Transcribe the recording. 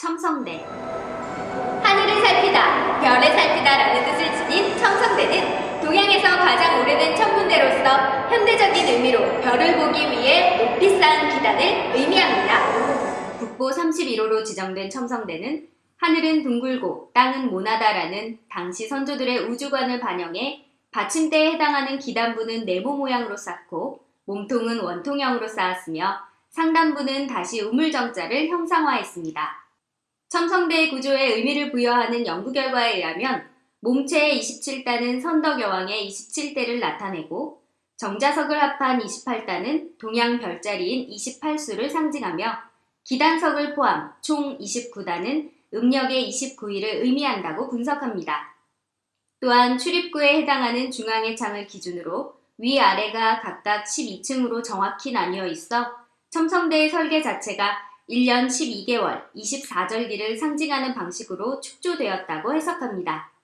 첨성대 하늘을 살피다, 별을 살피다 라는 뜻을 지닌 첨성대는 동양에서 가장 오래된 천문대로서 현대적인 의미로 별을 보기 위해 높이 쌓은 기단을 의미합니다. 북보 31호로 지정된 첨성대는 하늘은 둥글고 땅은 모나다라는 당시 선조들의 우주관을 반영해 받침대에 해당하는 기단부는 네모 모양으로 쌓고 몸통은 원통형으로 쌓았으며 상단부는 다시 우물정자를 형상화했습니다. 첨성대의 구조에 의미를 부여하는 연구 결과에 의하면 몸체의 27단은 선덕여왕의 27대를 나타내고 정자석을 합한 28단은 동양 별자리인 28수를 상징하며 기단석을 포함 총 29단은 음력의 29일을 의미한다고 분석합니다. 또한 출입구에 해당하는 중앙의 창을 기준으로 위아래가 각각 12층으로 정확히 나뉘어 있어 첨성대의 설계 자체가 1년 12개월 24절기를 상징하는 방식으로 축조되었다고 해석합니다.